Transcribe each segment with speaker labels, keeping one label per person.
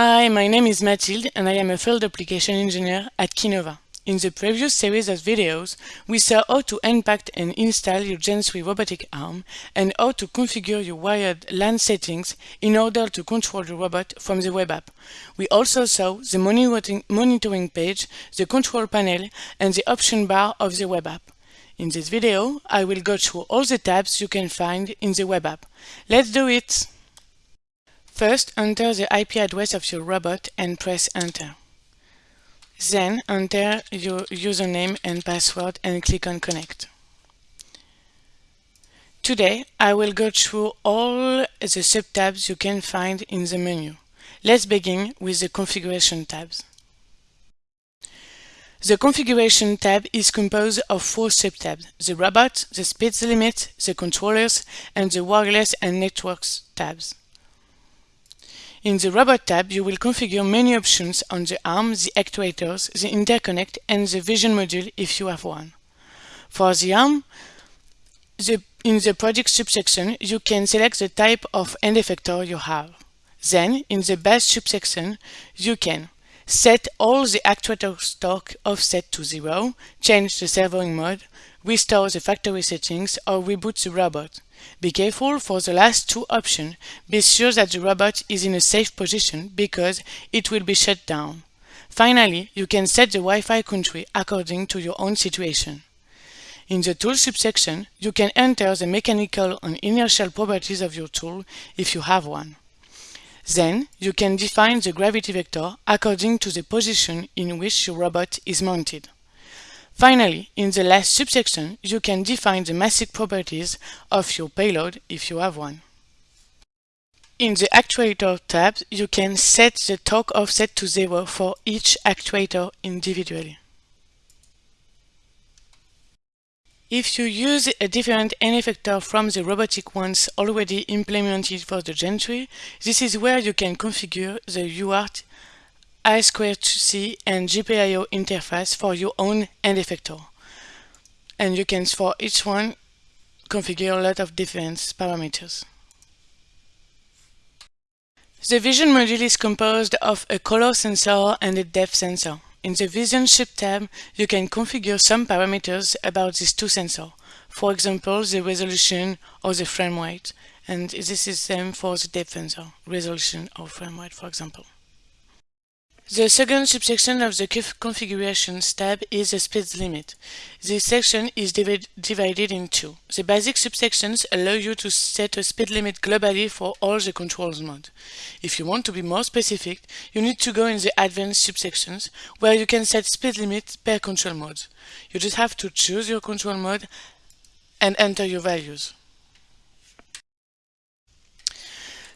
Speaker 1: Hi, my name is Mathilde and I am a field application engineer at Kinova. In the previous series of videos, we saw how to unpack and install your Gen 3 robotic arm and how to configure your wired LAN settings in order to control the robot from the web app. We also saw the monitoring page, the control panel, and the option bar of the web app. In this video, I will go through all the tabs you can find in the web app. Let's do it! First, enter the IP address of your robot and press enter. Then enter your username and password and click on connect. Today, I will go through all the sub-tabs you can find in the menu. Let's begin with the configuration tabs. The configuration tab is composed of four sub-tabs, the robot, the speed limit, the controllers, and the wireless and networks tabs. In the Robot tab, you will configure many options on the arm, the actuators, the interconnect, and the vision module if you have one. For the arm, the, in the project subsection, you can select the type of end effector you have. Then, in the base subsection, you can set all the actuator torque offset to zero, change the servoing mode, restore the factory settings, or reboot the robot. Be careful for the last two options. Be sure that the robot is in a safe position because it will be shut down. Finally, you can set the Wi-Fi country according to your own situation. In the Tool subsection, you can enter the mechanical and inertial properties of your tool if you have one. Then, you can define the gravity vector according to the position in which your robot is mounted. Finally, in the last subsection, you can define the massive properties of your payload if you have one. In the Actuator tab, you can set the torque offset to zero for each actuator individually. If you use a different end effector from the Robotiq ones already implemented for the Gen 3, this is where you can configure the UART I2C and GPIO interface for your own end effector. And you can, for each one, configure a lot of different parameters. The vision module is composed of a color sensor and a depth sensor. In the Vision Sub tab, you can configure some parameters about these two sensors. For example, the resolution or the frame rate. And this is the same for the depth sensor, resolution or frame rate, for example. The second subsection of the Configurations tab is the speed limit. This section is divided in two. The basic subsections allow you to set a speed limit globally for all the controls modes. If you want to be more specific, you need to go in the advanced subsections, where you can set speed limit per control mode. You just have to choose your control mode and enter your values.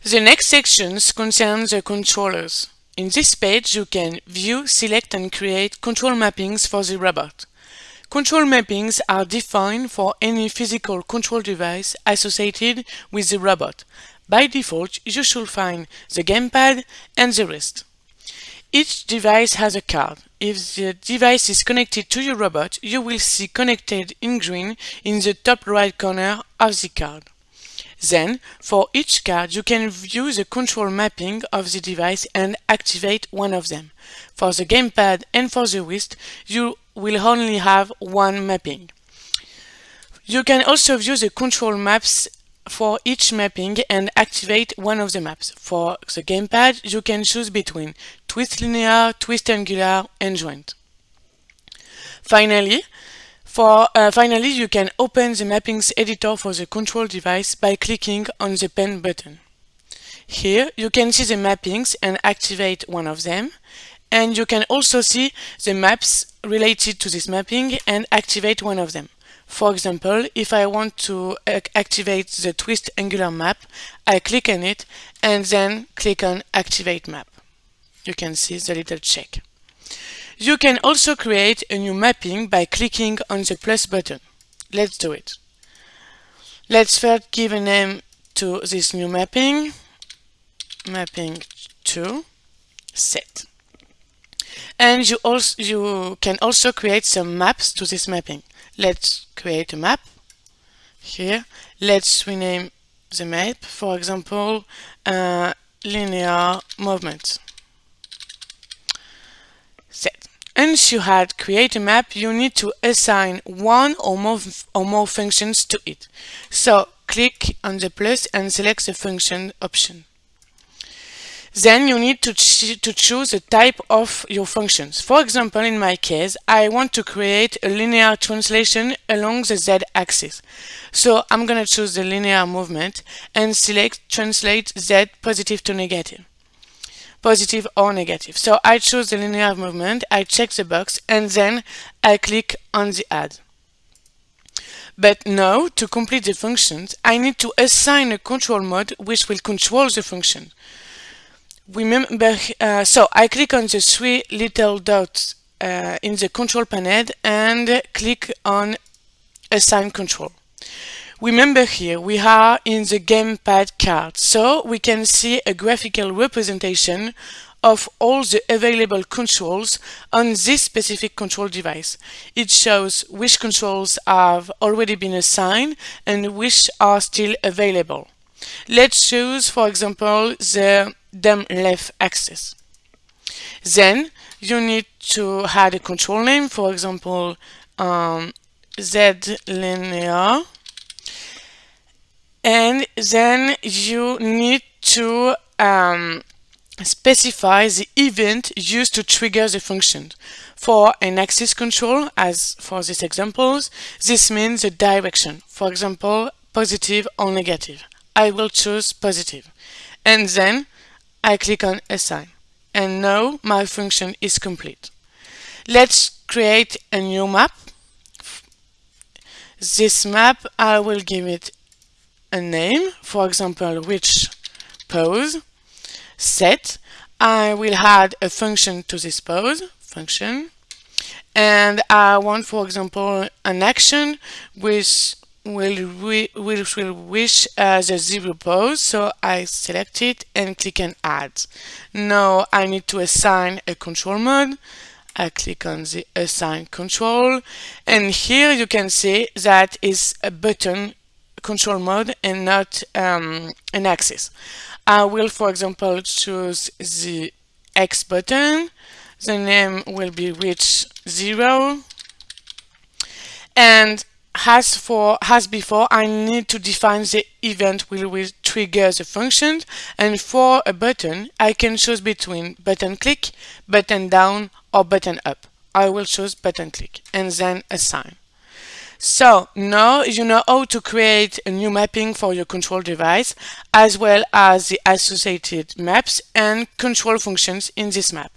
Speaker 1: The next sections concern the controllers. In this page, you can view, select and create control mappings for the robot. Control mappings are defined for any physical control device associated with the robot. By default, you should find the gamepad and the wrist. Each device has a card. If the device is connected to your robot, you will see connected in green in the top right corner of the card. Then, for each card, you can view the control mapping of the device and activate one of them. For the gamepad and for the wrist, you will only have one mapping. You can also view the control maps for each mapping and activate one of the maps. For the gamepad, you can choose between twist linear, twist angular, and joint. Finally, for, uh, finally, you can open the mappings editor for the control device by clicking on the pen button. Here, you can see the mappings and activate one of them. And you can also see the maps related to this mapping and activate one of them. For example, if I want to activate the twist angular map, I click on it and then click on activate map. You can see the little check. You can also create a new mapping by clicking on the plus button. Let's do it. Let's first give a name to this new mapping. Mapping to set. And you also you can also create some maps to this mapping. Let's create a map here. Let's rename the map, for example, uh, linear movement. set. Once you had create a map, you need to assign one or more, or more functions to it. So click on the plus and select the function option. Then you need to, to choose the type of your functions. For example, in my case, I want to create a linear translation along the z-axis. So I'm going to choose the linear movement and select translate z positive to negative positive or negative. So I choose the linear movement, I check the box, and then I click on the add. But now, to complete the functions, I need to assign a control mode which will control the function remember, uh, so I click on the three little dots uh, in the control panel and click on assign control. Remember here we are in the gamepad card, so we can see a graphical representation of all the available controls on this specific control device. It shows which controls have already been assigned and which are still available. Let's choose, for example, the DOM left axis. Then you need to add a control name, for example, um, Z linear. And then you need to um, specify the event used to trigger the function. For an axis control, as for these examples, this means the direction, for example, positive or negative. I will choose positive. And then I click on assign. And now my function is complete. Let's create a new map. This map, I will give it a name, for example, which pose, set. I will add a function to this pose, function, and I want, for example, an action which will will, will wish as a zero pose so I select it and click on add now I need to assign a control mode I click on the assign control and here you can see that is a button control mode and not um, an axis. I will for example choose the X button. The name will be reach zero. And as for as before I need to define the event will will trigger the function. And for a button I can choose between button click button down or button up. I will choose button click and then assign so now you know how to create a new mapping for your control device as well as the associated maps and control functions in this map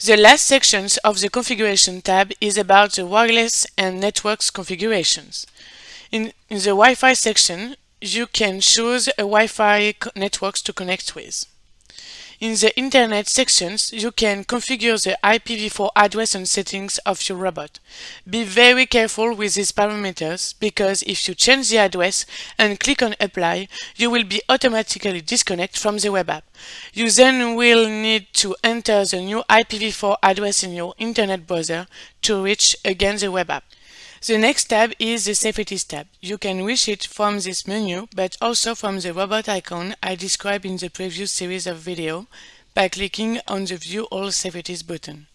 Speaker 1: the last section of the Configuration tab is about the wireless and networks configurations. In, in the Wi-Fi section, you can choose a Wi-Fi networks to connect with. In the Internet sections, you can configure the IPv4 address and settings of your robot. Be very careful with these parameters because if you change the address and click on Apply, you will be automatically disconnected from the web app. You then will need to enter the new IPv4 address in your Internet browser to reach again the web app. The next tab is the Safeties tab. You can reach it from this menu, but also from the robot icon I described in the previous series of video by clicking on the View All Safeties button.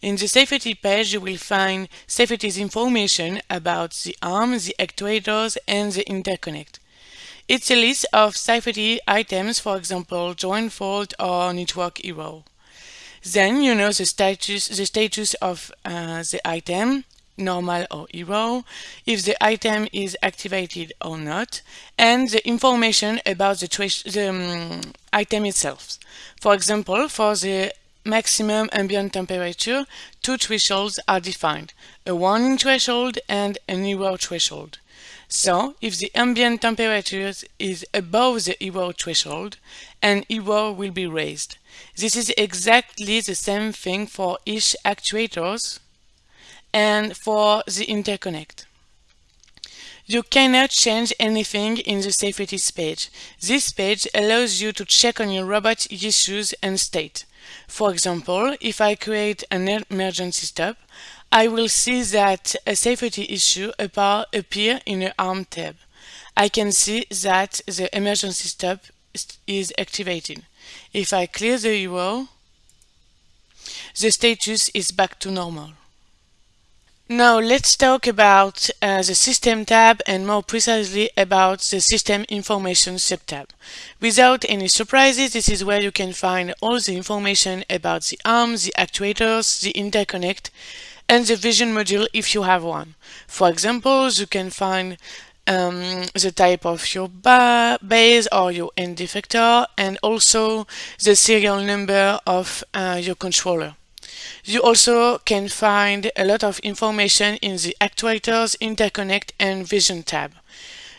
Speaker 1: In the safety page, you will find safeties information about the arm, the actuators, and the interconnect. It's a list of safety items, for example, joint fault or network error. Then you know the status, the status of uh, the item, normal or error, if the item is activated or not, and the information about the, the um, item itself. For example, for the maximum ambient temperature, two thresholds are defined, a warning threshold and an error threshold. So, if the ambient temperature is above the error threshold, an error will be raised. This is exactly the same thing for each actuators and for the interconnect. You cannot change anything in the safeties page. This page allows you to check on your robot issues and state. For example, if I create an emergency stop, I will see that a safety issue appear in the ARM tab. I can see that the emergency stop is activated. If I clear the URL, the status is back to normal. Now let's talk about uh, the System tab and more precisely about the System Information subtab. Without any surprises, this is where you can find all the information about the arms, the actuators, the interconnect, and the vision module if you have one. For example, you can find um, the type of your ba base or your end effector and also the serial number of uh, your controller. You also can find a lot of information in the Actuators, Interconnect and Vision tab.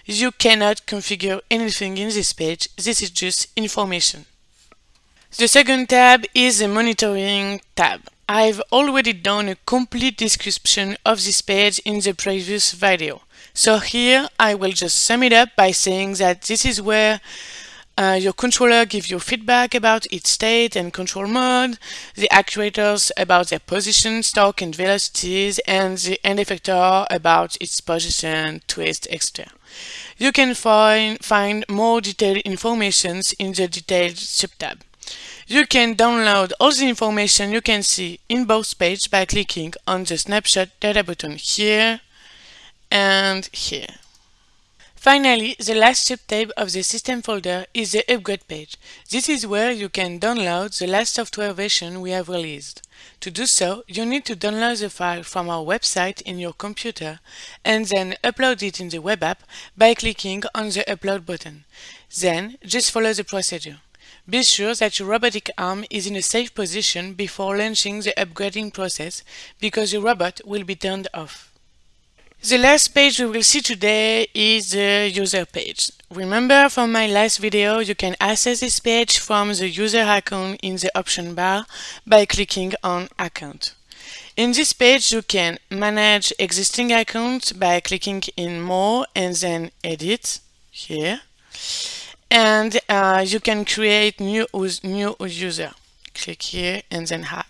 Speaker 1: You cannot configure anything in this page, this is just information. The second tab is the Monitoring tab. I've already done a complete description of this page in the previous video. So here I will just sum it up by saying that this is where uh, your controller gives you feedback about its state and control mode, the actuators about their position, torque and velocities, and the end effector about its position, twist, etc. You can find, find more detailed information in the detailed subtab. You can download all the information you can see in both pages by clicking on the snapshot data button here and here. Finally, the last subtab of the system folder is the upgrade page. This is where you can download the last software version we have released. To do so, you need to download the file from our website in your computer and then upload it in the web app by clicking on the upload button. Then, just follow the procedure. Be sure that your robotic arm is in a safe position before launching the upgrading process because your robot will be turned off. The last page we will see today is the user page. Remember from my last video you can access this page from the user icon in the option bar by clicking on account. In this page you can manage existing accounts by clicking in more and then edit here and uh, you can create new, new user. Click here and then add.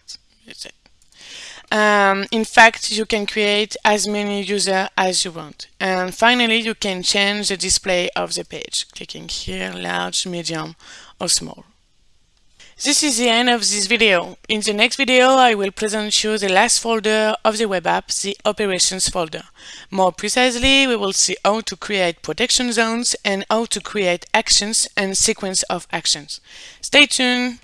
Speaker 1: Um, in fact, you can create as many users as you want. And finally, you can change the display of the page, clicking here, large, medium, or small. This is the end of this video. In the next video, I will present you the last folder of the web app, the operations folder. More precisely, we will see how to create protection zones and how to create actions and sequence of actions. Stay tuned!